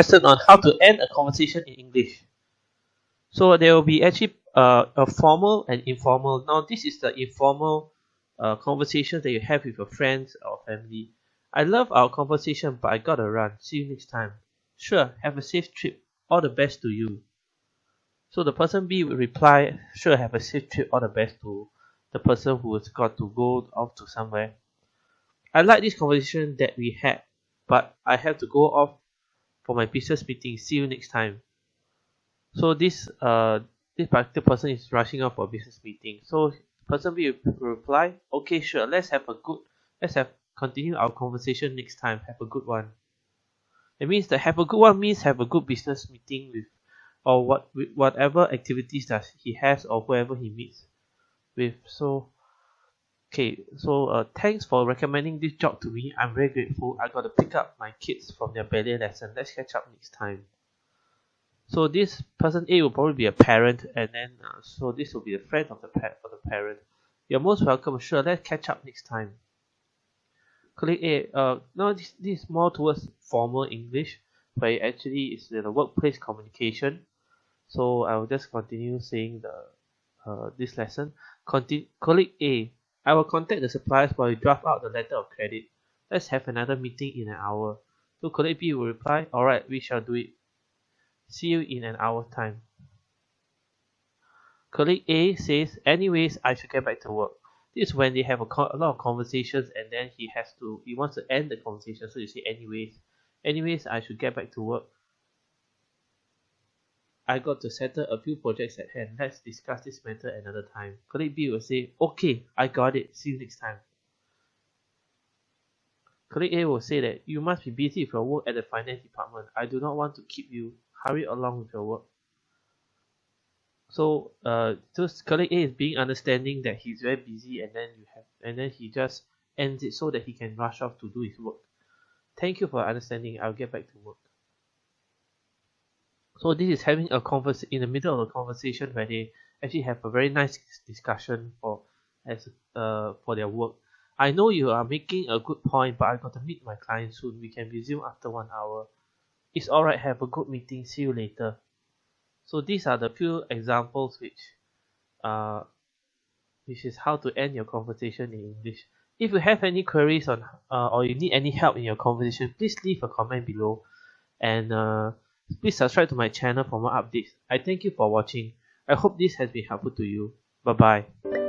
lesson on how to end a conversation in English. So there will be actually uh, a formal and informal. Now this is the informal uh, conversation that you have with your friends or family. I love our conversation, but I gotta run. See you next time. Sure, have a safe trip. All the best to you. So the person B will reply, sure, have a safe trip. All the best to the person who has got to go off to somewhere. I like this conversation that we had, but I have to go off for my business meeting. See you next time. So this uh this particular person is rushing off for business meeting. So person B will reply, okay, sure, let's have a good, let's have continue our conversation next time. Have a good one. It means that have a good one means have a good business meeting with, or what with whatever activities that he has or whoever he meets with. So okay so uh thanks for recommending this job to me. I'm very grateful. I got to pick up my kids from their ballet lesson. Let's catch up next time. So this person a will probably be a parent and then uh, so this will be a friend of the pet of the parent. You're most welcome. Sure let's catch up next time. Colleague a uh now this, this is more towards formal english where it actually is a workplace communication. So i will just continue saying the uh, this lesson. Conti- colleague a I will contact the suppliers while you draft out the letter of credit. Let's have another meeting in an hour. So B will reply, alright, we shall do it. See you in an hour's time. Colleague A says, anyways, I should get back to work. This is when they have a, a lot of conversations and then he has to, he wants to end the conversation. So you say, anyways, anyways, I should get back to work. I got to settle a few projects at hand. Let's discuss this matter another time. Colleague B will say, okay, I got it. See you next time. Colleague A will say that you must be busy with your work at the finance department. I do not want to keep you. Hurry along with your work. So, uh, so colleague A is being understanding that he's very busy, and then you have, and then he just ends it so that he can rush off to do his work. Thank you for understanding. I'll get back to work. So this is having a converse in the middle of a conversation where they actually have a very nice discussion for as uh for their work. I know you are making a good point, but I got to meet my client soon. We can resume after one hour. It's alright, have a good meeting. See you later. So these are the few examples which uh which is how to end your conversation in English. If you have any queries on uh, or you need any help in your conversation, please leave a comment below and uh Please subscribe to my channel for more updates. I thank you for watching. I hope this has been helpful to you. Bye bye.